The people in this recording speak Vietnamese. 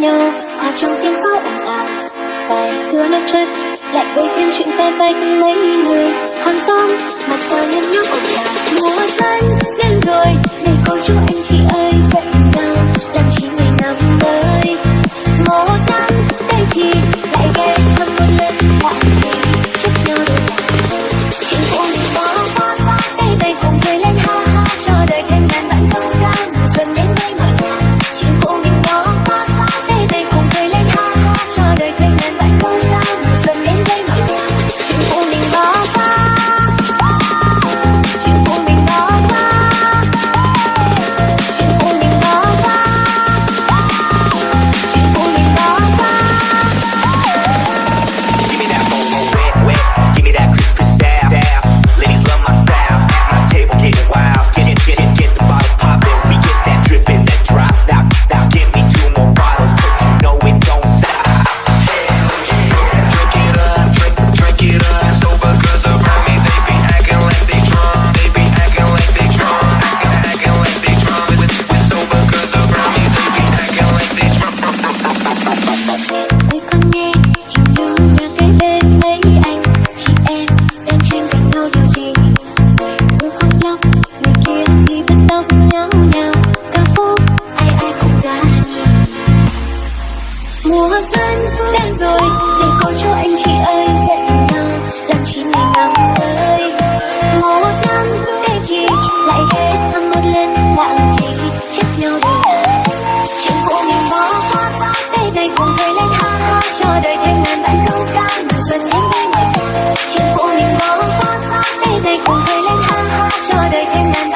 nhau. Hòa trong tiếng pháo ồn ào vài đứa nước chất lại gây thêm chuyện phe vách mấy người. Hàng xóm, mặt sao nhân nhóc ồn ào mùa xuân đến rồi, để có chú anh chị ơi. ngáo ngào ca phố ai ai cũng ra mùa xuân đến rồi, để có cho anh chị ơi dẫn nhau, làm chín ngày năm tới. Một năm thế gì lại ghé thăm một lần lãng phí chấp nhau để làm chuyện của mình bỏ qua đây này cùng cười lên ha ha cho đời thành ngàn bạn câu ca mùa xuân đến đây ngoài phố chuyện của mình bỏ qua đây này cùng cười lên ha ha cho đời thành ngàn